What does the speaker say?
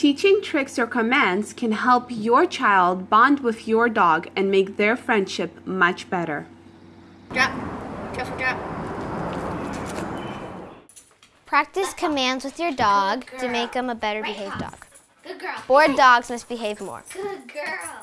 Teaching tricks or commands can help your child bond with your dog and make their friendship much better. Drop. drop, drop. Practice commands with your dog to make them a better behaved dog. Good girl. Bored dogs must behave more. Good girl.